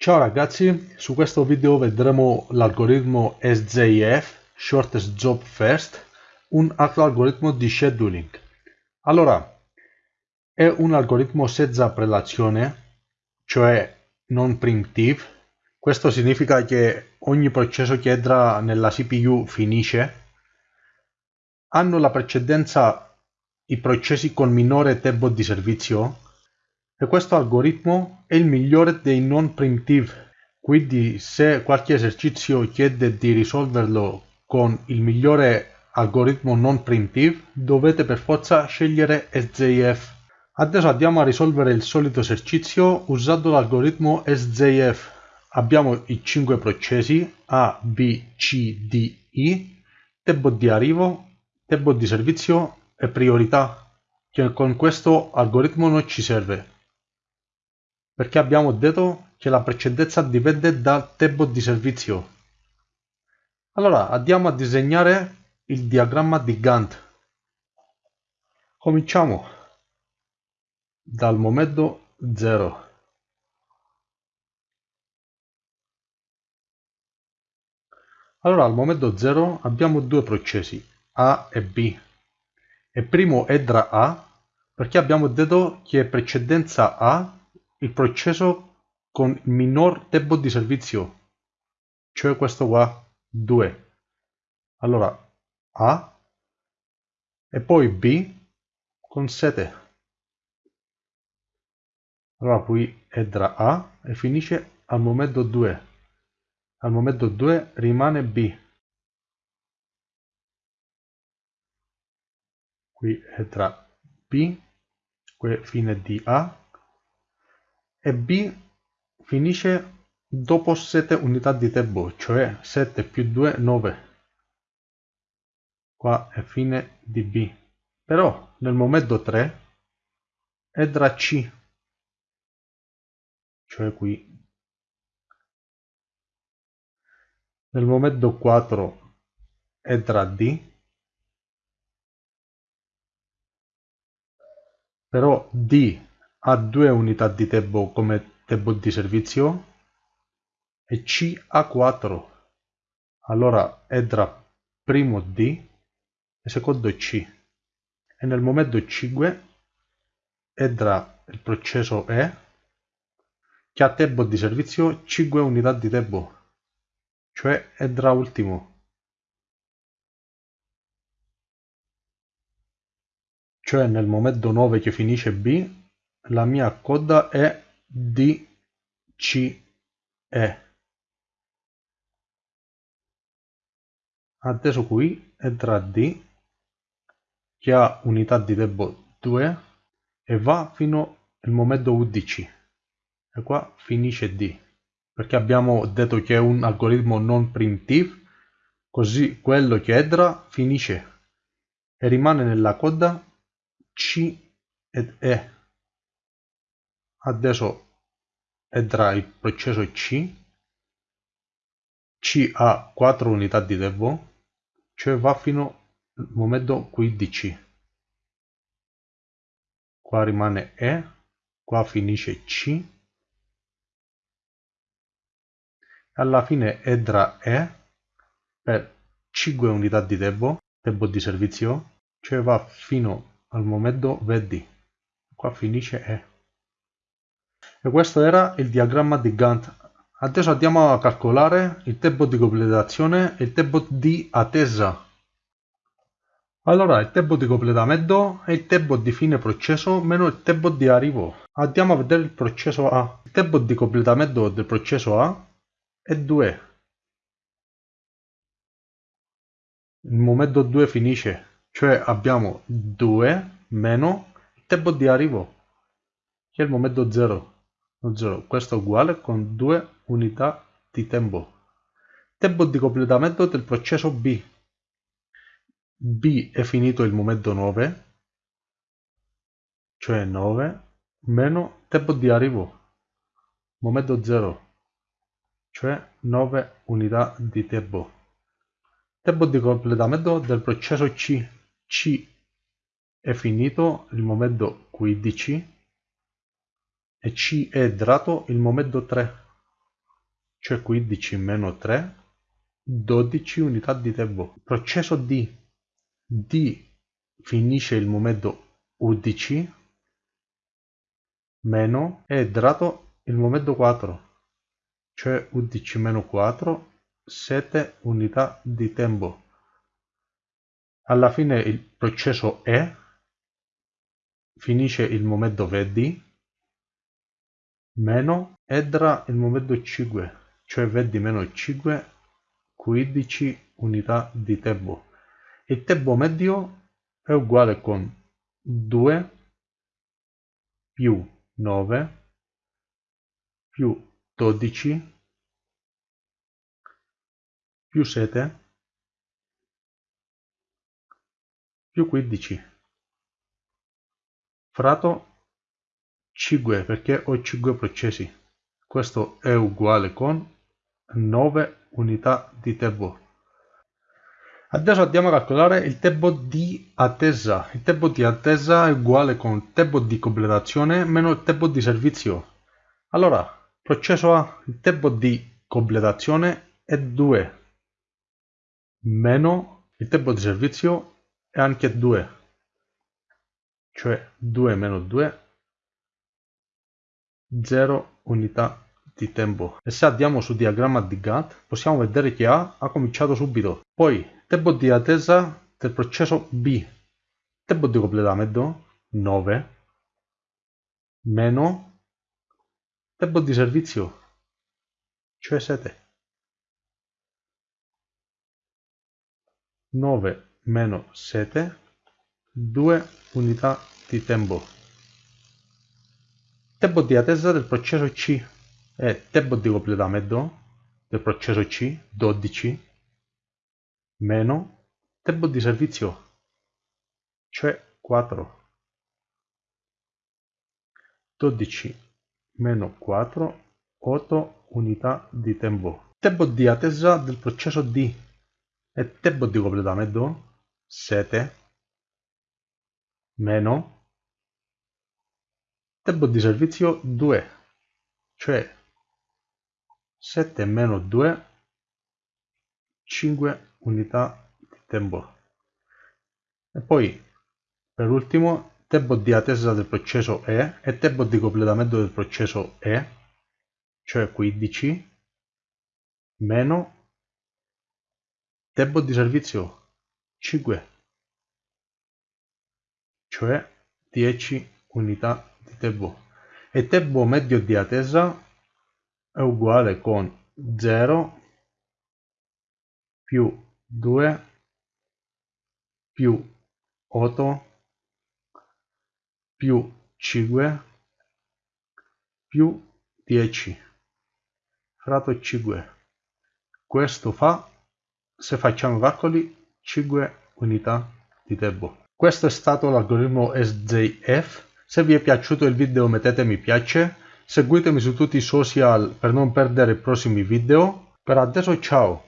Ciao ragazzi, su questo video vedremo l'algoritmo SJF, Shortest Job First, un altro algoritmo di scheduling. Allora, è un algoritmo senza prelazione, cioè non primitive. Questo significa che ogni processo che entra nella CPU finisce. Hanno la precedenza i processi con minore tempo di servizio e questo algoritmo è il migliore dei non primitive, quindi se qualche esercizio chiede di risolverlo con il migliore algoritmo non primitive, dovete per forza scegliere SJF. Adesso andiamo a risolvere il solito esercizio usando l'algoritmo SJF. Abbiamo i 5 processi A, B, C, D, I, tempo di arrivo, tempo di servizio e priorità, che con questo algoritmo non ci serve perché abbiamo detto che la precedenza dipende dal tempo di servizio. Allora andiamo a disegnare il diagramma di Gantt. Cominciamo dal momento 0. Allora al momento 0 abbiamo due processi A e B. Il primo entra A perché abbiamo detto che precedenza A il processo con minor tempo di servizio, cioè questo qua, 2. Allora, A e poi B con 7. Allora qui entra A e finisce al momento 2. Al momento 2 rimane B. Qui entra B, qui fine di A e B finisce dopo 7 unità di tempo, cioè 7 più 2, 9. Qua è fine di B. Però nel momento 3 entra C, cioè qui. Nel momento 4 entra D, però D ha due unità di tempo come tempo di servizio e C ha 4. Allora entra primo D e secondo C. E nel momento 5 entra il processo E che ha tempo di servizio 5 unità di tempo, cioè entra ultimo. Cioè nel momento 9 che finisce B la mia coda è DCE. Adesso qui entra D che ha unità di tempo 2 e va fino al momento 11 e qua finisce D perché abbiamo detto che è un algoritmo non primitive così quello che entra finisce e rimane nella coda C ed E adesso entra il processo C C ha 4 unità di tempo cioè va fino al momento 15 qua rimane E qua finisce C. Alla fine entra E per 5 unità di tempo tempo di servizio cioè va fino al momento 20 qua finisce E e questo era il diagramma di Gantt. Adesso andiamo a calcolare il tempo di completazione e il tempo di attesa. Allora, il tempo di completamento è il tempo di fine processo meno il tempo di arrivo. Andiamo a vedere il processo A. Il tempo di completamento del processo A è 2. Il momento 2 finisce, cioè abbiamo 2 meno il tempo di arrivo, che è il momento 0. 0. Questo è uguale con 2 unità di tempo. Tempo di completamento del processo B. B è finito il momento 9, cioè 9, meno tempo di arrivo, momento 0, cioè 9 unità di tempo. Tempo di completamento del processo C. C è finito il momento 15, e C è dato il momento 3 cioè 15 meno 3, 12 unità di tempo. Processo D. D finisce il momento 11 meno è entrato il momento 4, cioè 11 meno 4, 7 unità di tempo. Alla fine il processo E finisce il momento 20 meno entra il momento 5, cioè 20 meno 5, 15 unità di tempo. Il tempo medio è uguale con 2 più 9 più 12 più 7 più 15 fratto 5 perché ho 5 processi questo è uguale con 9 unità di tempo Adesso andiamo a calcolare il tempo di attesa. Il tempo di attesa è uguale con il tempo di completazione meno il tempo di servizio. Allora, processo A, il tempo di completazione è 2 meno il tempo di servizio è anche 2. Cioè 2 meno 2, 0 unità di tempo. E se andiamo sul diagramma di Gantt possiamo vedere che A ha cominciato subito. Poi tempo di attesa del processo B, tempo di completamento 9 meno tempo di servizio, cioè 7. 9 meno 7, 2 unità di tempo. Tempo di attesa del processo C e tempo di completamento del processo C 12 meno tempo di servizio, cioè 4. 12 meno 4, 8 unità di tempo. Tempo di attesa del processo D e tempo di completamento 7 meno tempo di servizio 2, cioè 7 meno 2, 5 unità di tempo. E poi, per ultimo, tempo di attesa del processo E e tempo di completamento del processo E, cioè 15, meno tempo di servizio 5, cioè 10 unità di tempo. E tempo medio di attesa è uguale con 0 più 2 più 8 più 5 più 10 fratto 5 questo fa se facciamo calcoli 5 unità di tempo questo è stato l'algoritmo SJF se vi è piaciuto il video mettete mi piace seguitemi su tutti i social per non perdere i prossimi video. Per adesso ciao